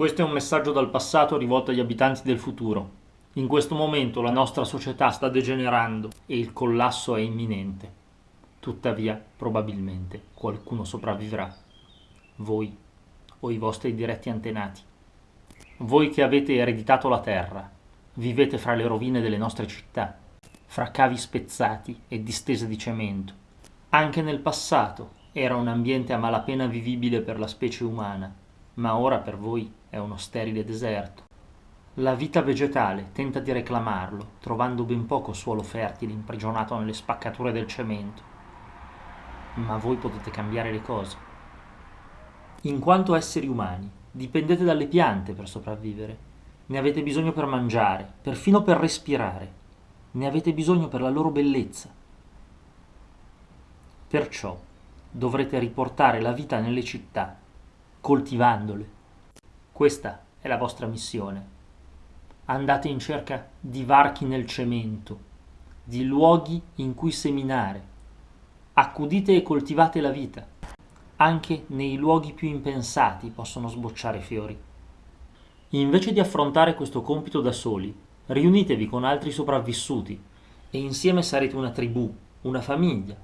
Questo è un messaggio dal passato rivolto agli abitanti del futuro. In questo momento la nostra società sta degenerando e il collasso è imminente. Tuttavia, probabilmente, qualcuno sopravvivrà. Voi o i vostri diretti antenati. Voi che avete ereditato la terra, vivete fra le rovine delle nostre città, fra cavi spezzati e distese di cemento. Anche nel passato era un ambiente a malapena vivibile per la specie umana, ma ora per voi è uno sterile deserto. La vita vegetale tenta di reclamarlo, trovando ben poco suolo fertile imprigionato nelle spaccature del cemento. Ma voi potete cambiare le cose. In quanto esseri umani, dipendete dalle piante per sopravvivere. Ne avete bisogno per mangiare, perfino per respirare. Ne avete bisogno per la loro bellezza. Perciò dovrete riportare la vita nelle città, coltivandole. Questa è la vostra missione andate in cerca di varchi nel cemento, di luoghi in cui seminare. Accudite e coltivate la vita. Anche nei luoghi più impensati possono sbocciare fiori. Invece di affrontare questo compito da soli, riunitevi con altri sopravvissuti e insieme sarete una tribù, una famiglia,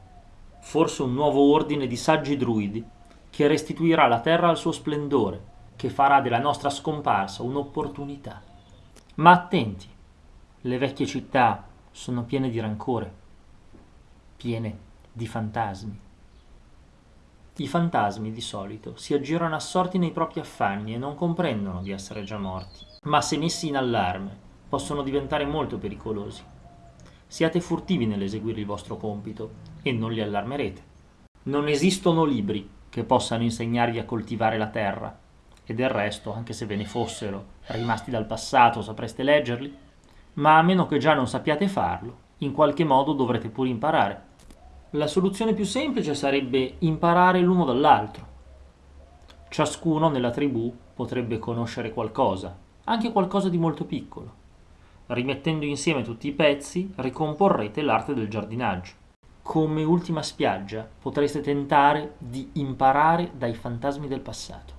forse un nuovo ordine di saggi druidi che restituirà la terra al suo splendore, che farà della nostra scomparsa un'opportunità. Ma attenti, le vecchie città sono piene di rancore, piene di fantasmi. I fantasmi di solito si aggirano assorti nei propri affanni e non comprendono di essere già morti, ma se messi in allarme possono diventare molto pericolosi. Siate furtivi nell'eseguire il vostro compito e non li allarmerete. Non esistono libri che possano insegnarvi a coltivare la terra, e del resto, anche se ve ne fossero, rimasti dal passato, sapreste leggerli, ma a meno che già non sappiate farlo, in qualche modo dovrete pure imparare. La soluzione più semplice sarebbe imparare l'uno dall'altro. Ciascuno nella tribù potrebbe conoscere qualcosa, anche qualcosa di molto piccolo. Rimettendo insieme tutti i pezzi, ricomporrete l'arte del giardinaggio. Come ultima spiaggia potreste tentare di imparare dai fantasmi del passato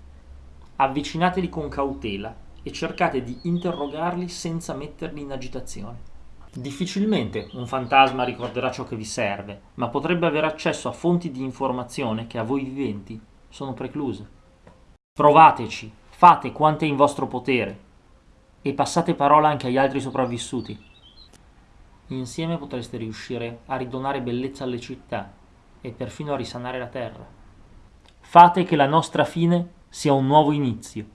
avvicinateli con cautela e cercate di interrogarli senza metterli in agitazione. Difficilmente un fantasma ricorderà ciò che vi serve, ma potrebbe avere accesso a fonti di informazione che a voi viventi sono precluse. Provateci, fate quanto è in vostro potere e passate parola anche agli altri sopravvissuti. Insieme potreste riuscire a ridonare bellezza alle città e perfino a risanare la terra. Fate che la nostra fine sia un nuovo inizio